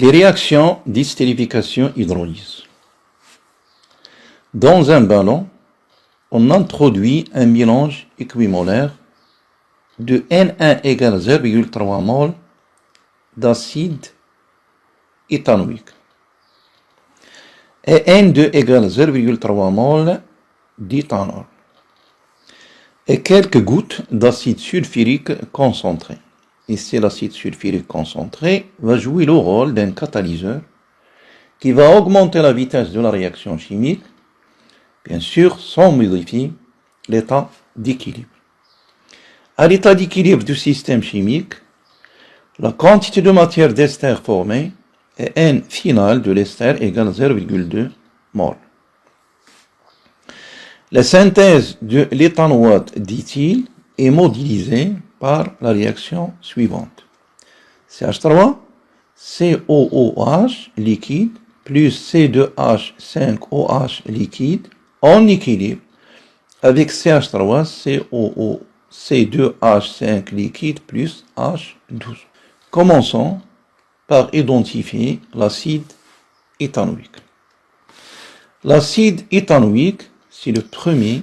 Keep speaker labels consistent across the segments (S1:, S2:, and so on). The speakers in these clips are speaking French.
S1: Les réactions d'hystérification hydrolyse. Dans un ballon, on introduit un mélange équimolaire de N1 égale 0,3 mol d'acide éthanoïque et N2 égale 0,3 mol d'éthanol et quelques gouttes d'acide sulfurique concentré. Ici, l'acide sulfurique concentré va jouer le rôle d'un catalyseur qui va augmenter la vitesse de la réaction chimique, bien sûr sans modifier l'état d'équilibre. À l'état d'équilibre du système chimique, la quantité de matière d'ester formée est N final de l'ester égale 0,2 mol. La synthèse de l'éthanoate d'éthyle est modélisée par la réaction suivante. CH3, COOH liquide plus C2H5OH liquide en équilibre avec CH3, COO, C2H5 liquide plus H12. Commençons par identifier l'acide éthanoïque. L'acide éthanoïque c'est le premier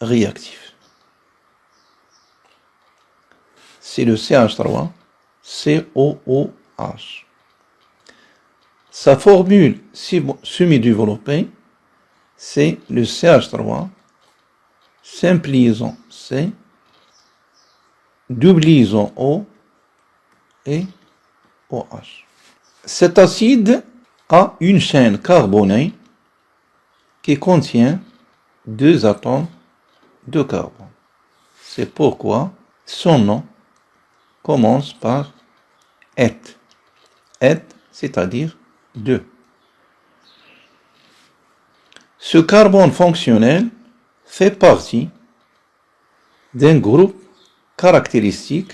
S1: réactif. C'est le CH3, COOH. Sa formule semi-développée, c'est le CH3, simple liaison C, double liaison O et OH. Cet acide a une chaîne carbonée qui contient deux atomes de carbone. C'est pourquoi son nom commence par et. Et, c'est-à-dire deux. Ce carbone fonctionnel fait partie d'un groupe caractéristique,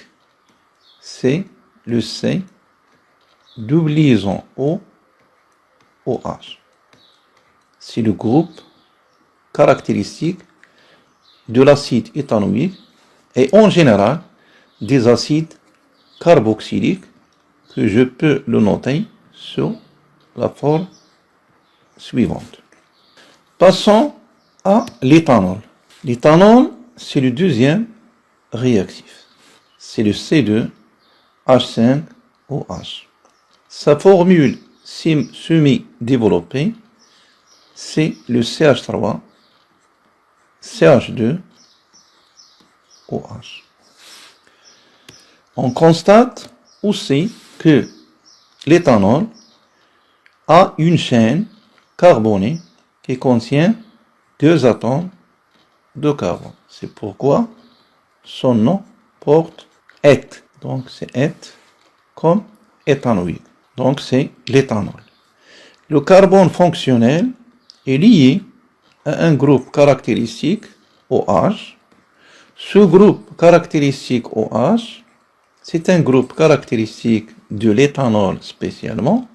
S1: c'est le C, double liaison O, OH. C'est le groupe caractéristiques de l'acide éthanoïque et en général des acides carboxyliques que je peux le noter sur la forme suivante. Passons à l'éthanol. L'éthanol, c'est le deuxième réactif. C'est le C2H5OH. Sa formule semi-développée, c'est le CH3 CH2, OH. On constate aussi que l'éthanol a une chaîne carbonée qui contient deux atomes de carbone. C'est pourquoi son nom porte et. Donc c'est et comme éthanoïde. Donc c'est l'éthanol. Le carbone fonctionnel est lié un groupe caractéristique OH. Ce groupe caractéristique OH, c'est un groupe caractéristique de l'éthanol spécialement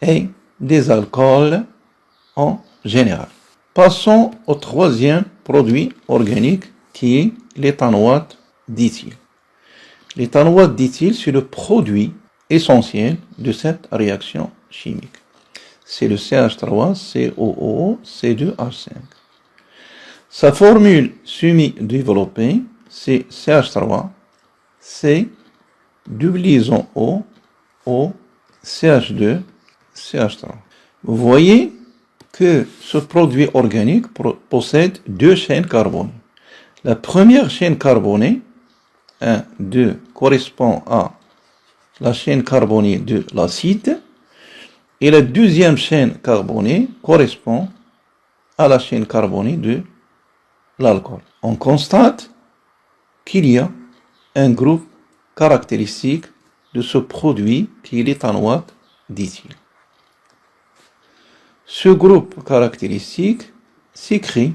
S1: et des alcools en général. Passons au troisième produit organique qui est l'éthanoate d'éthyle. L'éthanoate d'éthyle, c'est le produit essentiel de cette réaction chimique c'est le CH3, COO, C2H5. Sa formule semi-développée, c'est CH3, Double liaison O, O, CH2, CH3. Vous voyez que ce produit organique possède deux chaînes carbonées. La première chaîne carbonée, 1, 2, correspond à la chaîne carbonée de l'acide, et la deuxième chaîne carbonée correspond à la chaîne carbonée de l'alcool. On constate qu'il y a un groupe de ce produit qui est l'éthanoate d'éthyle. Ce groupe caractéristique s'écrit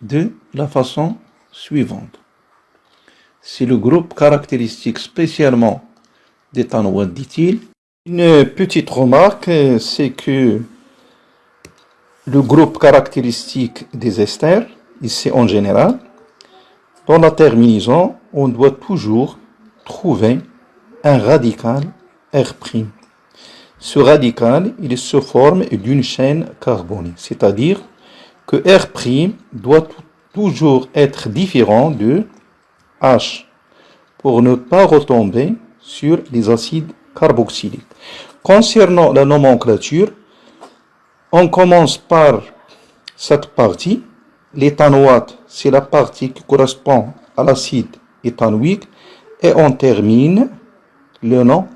S1: de la façon suivante. C'est le groupe caractéristique spécialement d'éthanoate d'éthyle une petite remarque, c'est que le groupe caractéristique des esters, ici en général, dans la terminaison, on doit toujours trouver un radical R'. ce radical, il se forme d'une chaîne carbonique, c'est-à-dire que R' doit toujours être différent de H pour ne pas retomber sur les acides carboxyliques. Concernant la nomenclature, on commence par cette partie. L'éthanoate, c'est la partie qui correspond à l'acide éthanoïque. Et on termine le nom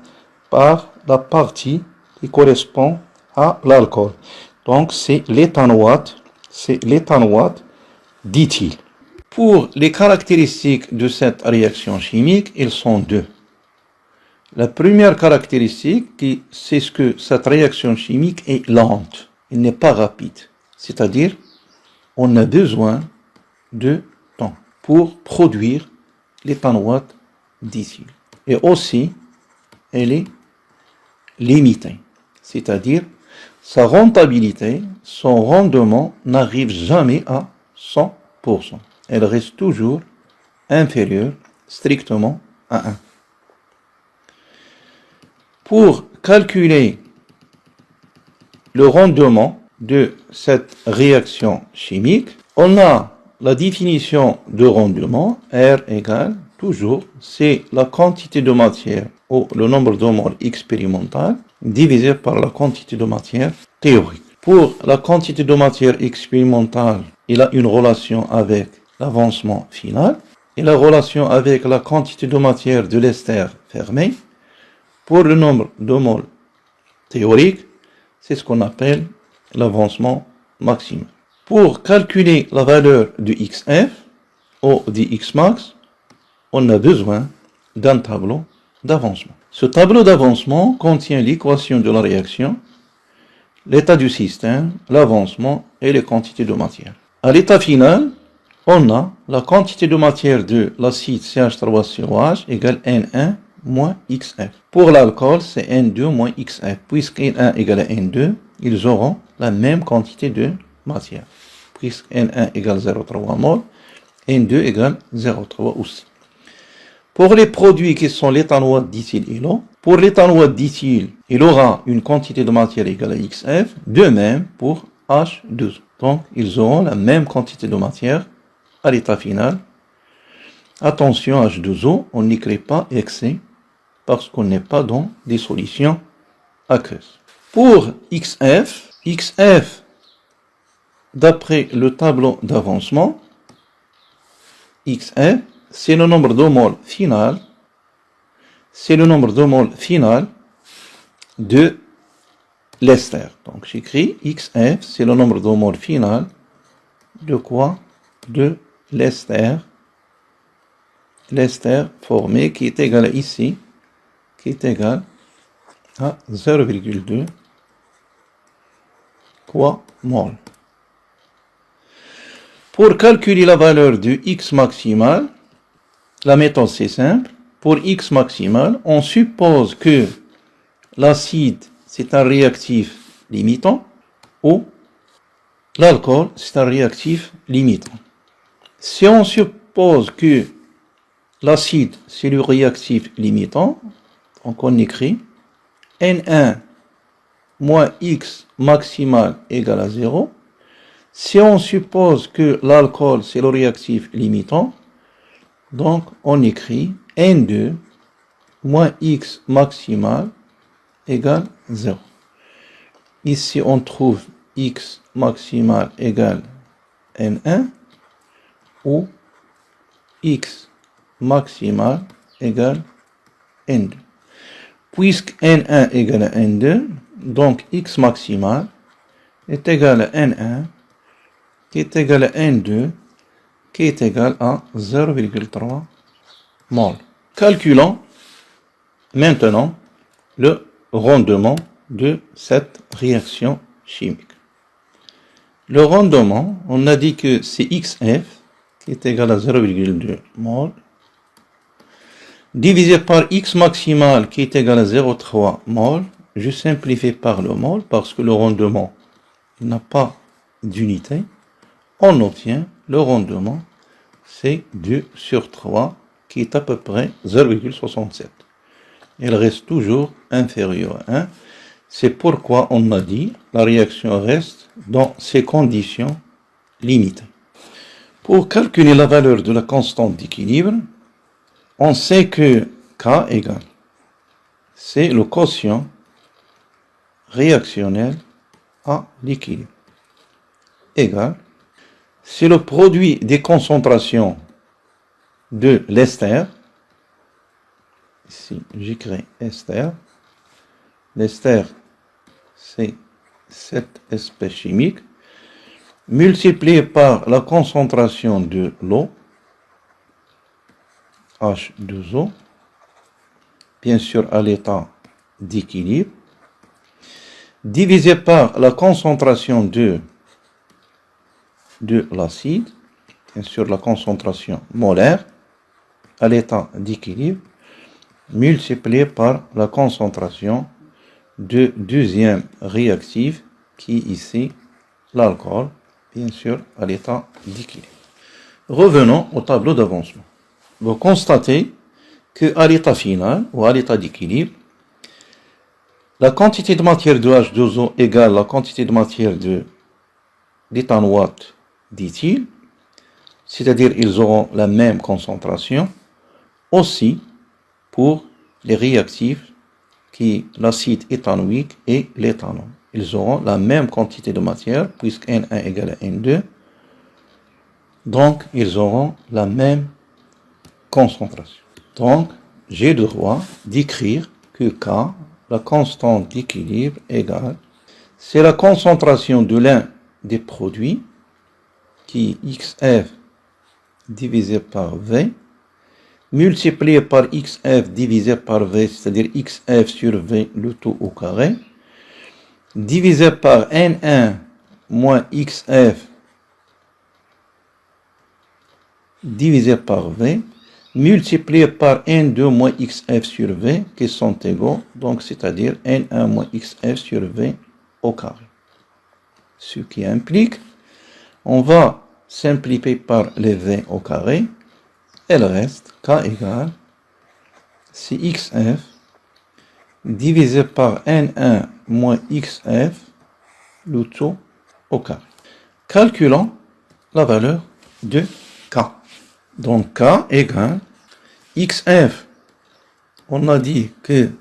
S1: par la partie qui correspond à l'alcool. Donc c'est l'éthanoate, c'est l'éthanoate dit-il. Pour les caractéristiques de cette réaction chimique, elles sont deux. La première caractéristique, c'est que cette réaction chimique est lente, elle n'est pas rapide. C'est-à-dire, on a besoin de temps pour produire l'éthanoate d'ici. Et aussi, elle est limitée. C'est-à-dire, sa rentabilité, son rendement n'arrive jamais à 100%. Elle reste toujours inférieure strictement à 1. Pour calculer le rendement de cette réaction chimique, on a la définition de rendement, R égale toujours, c'est la quantité de matière ou le nombre de moles expérimental divisé par la quantité de matière théorique. Pour la quantité de matière expérimentale, il a une relation avec l'avancement final et la relation avec la quantité de matière de l'ester fermé pour le nombre de moles théorique, c'est ce qu'on appelle l'avancement maximal. Pour calculer la valeur du XF ou du Xmax, on a besoin d'un tableau d'avancement. Ce tableau d'avancement contient l'équation de la réaction, l'état du système, l'avancement et les quantités de matière. À l'état final, on a la quantité de matière de l'acide CH3COH égale N1 moins XF. Pour l'alcool, c'est N2 moins XF. Puisque N1 égale à N2, ils auront la même quantité de matière. Puisque N1 égale 0,3 mol, N2 égale 0,3 aussi. Pour les produits qui sont l'éthanoate et l'eau, pour l'éthanoate d'éthyle, il aura une quantité de matière égale à XF, de même pour H2. Donc, ils auront la même quantité de matière à l'état final. Attention, H2O, on n'écrit pas excès parce qu'on n'est pas dans des solutions aqueuses. Pour XF, XF, d'après le tableau d'avancement, XF, c'est le nombre de moles final, c'est le nombre de moles final de l'ester. Donc j'écris XF, c'est le nombre de moles final de quoi? De l'ester. L'ester formé qui est égal ici est égal à 0,2 quoi mol. Pour calculer la valeur du x maximal, la méthode c'est simple. Pour x maximal, on suppose que l'acide c'est un réactif limitant ou l'alcool c'est un réactif limitant. Si on suppose que l'acide c'est le réactif limitant, donc on écrit N1 moins X maximal égale à 0. Si on suppose que l'alcool c'est le réactif limitant, donc on écrit N2 moins X maximal égale 0. Ici on trouve X maximal égale N1 ou X maximal égale N2 puisque n1 égale à n2, donc x maximal est égal à n1, qui est égal à n2, qui est égal à 0,3 mol. Calculons maintenant le rendement de cette réaction chimique. Le rendement, on a dit que c'est XF, qui est égal à 0,2 mol, divisé par x maximal qui est égal à 0,3 mol. Je simplifie par le mol parce que le rendement n'a pas d'unité. On obtient le rendement, c'est 2 sur 3 qui est à peu près 0,67. Il reste toujours inférieur à 1. C'est pourquoi on a dit la réaction reste dans ces conditions limitées. Pour calculer la valeur de la constante d'équilibre, on sait que K égale, c'est le quotient réactionnel à l'équilibre, égal, c'est le produit des concentrations de l'ester, ici j'écris ester, l'ester c'est cette espèce chimique, multiplié par la concentration de l'eau, H2O, bien sûr à l'état d'équilibre, divisé par la concentration de, de l'acide, bien sûr la concentration molaire, à l'état d'équilibre, multiplié par la concentration de deuxième réactif, qui est ici l'alcool, bien sûr à l'état d'équilibre. Revenons au tableau d'avancement. Vous constatez qu'à l'état final, ou à l'état d'équilibre, la quantité de matière de H2O égale la quantité de matière de d'éthanoate d'éthyle, c'est-à-dire ils auront la même concentration, aussi pour les réactifs qui l'acide éthanoïque et l'éthanol. Ils auront la même quantité de matière, puisque N1 égale à N2, donc ils auront la même concentration. Donc, j'ai le droit d'écrire que K, la constante d'équilibre égale, c'est la concentration de l'un des produits qui est XF divisé par V, multiplié par XF divisé par V, c'est-à-dire XF sur V, le tout au carré, divisé par N1 moins XF divisé par V, multiplié par N2 moins XF sur V, qui sont égaux, donc c'est-à-dire N1 moins XF sur V au carré. Ce qui implique, on va simplifier par les V au carré, et le reste, K égale, XF divisé par N1 moins XF, le tout au carré. Calculons la valeur de K. Donc K égale XF, on a dit que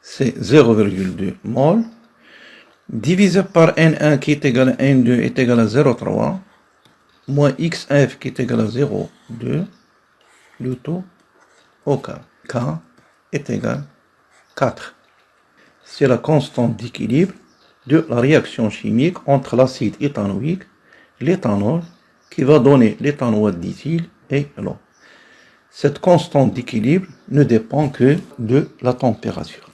S1: c'est 0,2 mol, divisé par N1 qui est égal à N2 est égal à 0,3, moins XF qui est égal à 0,2, le taux au K. K est égal à 4. C'est la constante d'équilibre de la réaction chimique entre l'acide éthanoïque, l'éthanol, qui va donner l'éthanoate d'éthyle et l'eau. Cette constante d'équilibre ne dépend que de la température.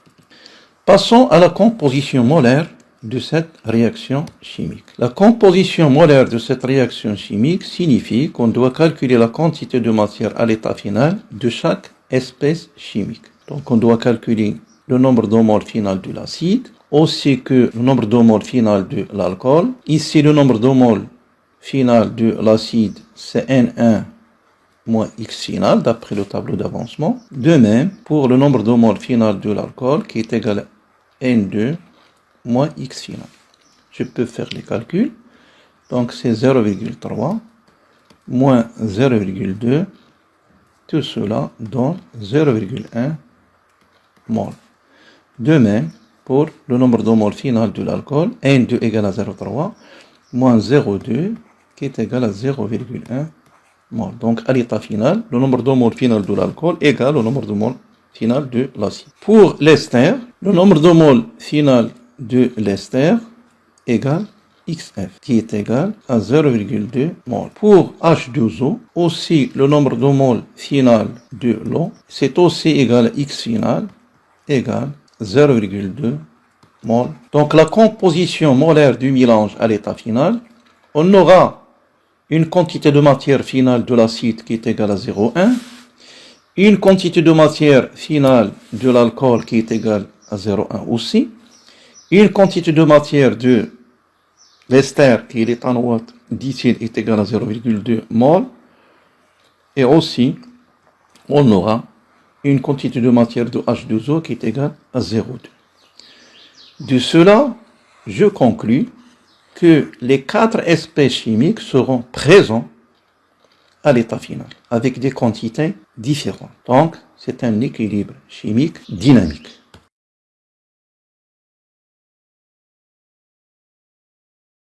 S1: Passons à la composition molaire de cette réaction chimique. La composition molaire de cette réaction chimique signifie qu'on doit calculer la quantité de matière à l'état final de chaque espèce chimique. Donc on doit calculer le nombre de final de l'acide, aussi que le nombre de final de l'alcool. Ici, le nombre de final de l'acide, c'est N1 moins X final, d'après le tableau d'avancement. De même, pour le nombre de moles final de l'alcool, qui est égal à N2 moins X final. Je peux faire les calculs. Donc, c'est 0,3 moins 0,2. Tout cela donne 0,1 mol. De même, pour le nombre de moles final de l'alcool, N2 égale à 0,3 moins 0,2 qui est égal à 0,1 donc, à l'état final, le nombre de moles final de l'alcool égale au nombre de moles final de l'acide. Pour l'ester, le nombre de moles final de l'ester égale XF, qui est égal à 0,2 mol. Pour H2O, aussi le nombre de moles final de l'eau, c'est aussi égal à X final, égal 0,2 mol. Donc la composition molaire du mélange à l'état final, on aura une quantité de matière finale de l'acide qui est égale à 0,1, une quantité de matière finale de l'alcool qui est égale à 0,1 aussi, une quantité de matière de l'ester qui est l'éthanoate d'ici est égale à 0,2 mol, et aussi on aura une quantité de matière de H2O qui est égale à 0,2. De cela, je conclus que les quatre espèces chimiques seront présents à l'état final, avec des quantités différentes. Donc, c'est un équilibre chimique dynamique.